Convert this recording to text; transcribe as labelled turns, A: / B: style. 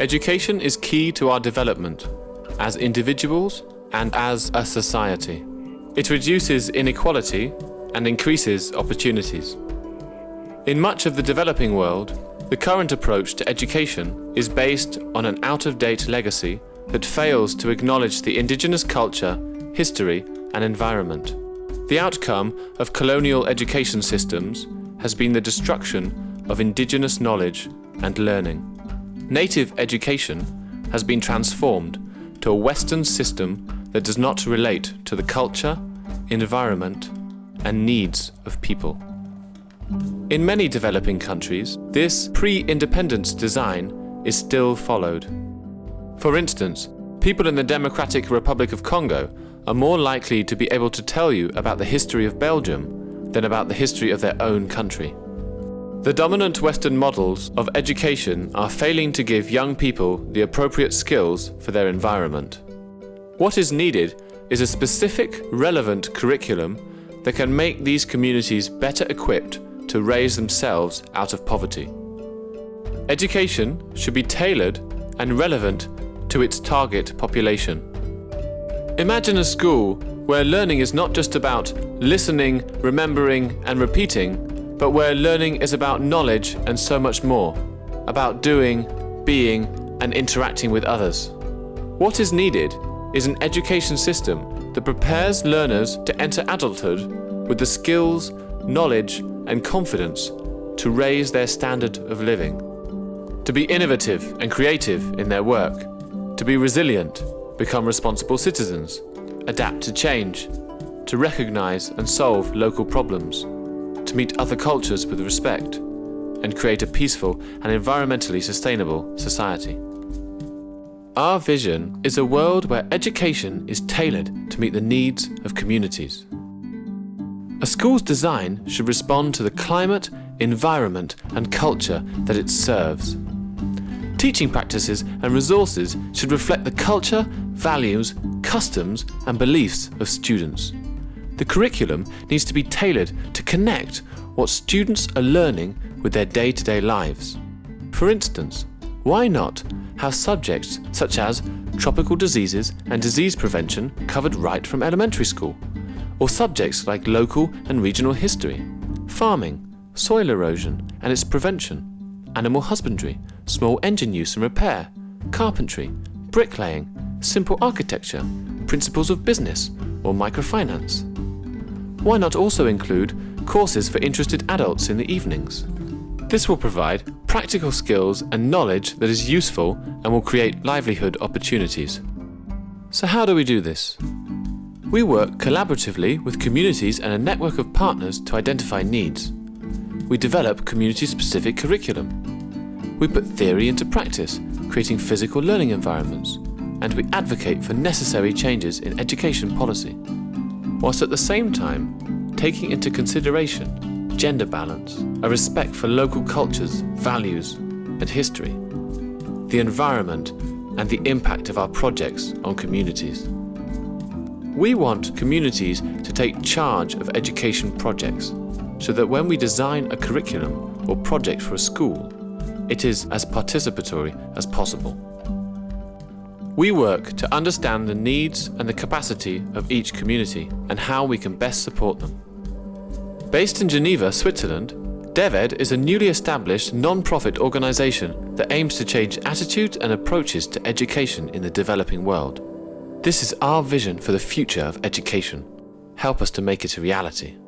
A: Education is key to our development as individuals and as a society. It reduces inequality and increases opportunities. In much of the developing world, the current approach to education is based on an out-of-date legacy that fails to acknowledge the indigenous culture, history and environment. The outcome of colonial education systems has been the destruction of indigenous knowledge and learning. Native education has been transformed to a Western system that does not relate to the culture, environment and needs of people. In many developing countries, this pre-independence design is still followed. For instance, people in the Democratic Republic of Congo are more likely to be able to tell you about the history of Belgium than about the history of their own country. The dominant Western models of education are failing to give young people the appropriate skills for their environment. What is needed is a specific, relevant curriculum that can make these communities better equipped to raise themselves out of poverty. Education should be tailored and relevant to its target population. Imagine a school where learning is not just about listening, remembering and repeating, but where learning is about knowledge and so much more, about doing, being and interacting with others. What is needed is an education system that prepares learners to enter adulthood with the skills, knowledge and confidence to raise their standard of living, to be innovative and creative in their work, to be resilient, become responsible citizens, adapt to change, to recognize and solve local problems, to meet other cultures with respect, and create a peaceful and environmentally sustainable society. Our vision is a world where education is tailored to meet the needs of communities. A school's design should respond to the climate, environment and culture that it serves. Teaching practices and resources should reflect the culture, values, customs and beliefs of students. The curriculum needs to be tailored to connect what students are learning with their day-to-day -day lives. For instance, why not have subjects such as tropical diseases and disease prevention covered right from elementary school? or subjects like local and regional history, farming, soil erosion and its prevention, animal husbandry, small engine use and repair, carpentry, bricklaying, simple architecture, principles of business or microfinance. Why not also include courses for interested adults in the evenings? This will provide practical skills and knowledge that is useful and will create livelihood opportunities. So how do we do this? We work collaboratively with communities and a network of partners to identify needs. We develop community-specific curriculum. We put theory into practice, creating physical learning environments, and we advocate for necessary changes in education policy, whilst at the same time taking into consideration gender balance, a respect for local cultures, values and history, the environment and the impact of our projects on communities. We want communities to take charge of education projects so that when we design a curriculum or project for a school, it is as participatory as possible. We work to understand the needs and the capacity of each community and how we can best support them. Based in Geneva, Switzerland, DevEd is a newly established non-profit organisation that aims to change attitudes and approaches to education in the developing world. This is our vision for the future of education. Help us to make it a reality.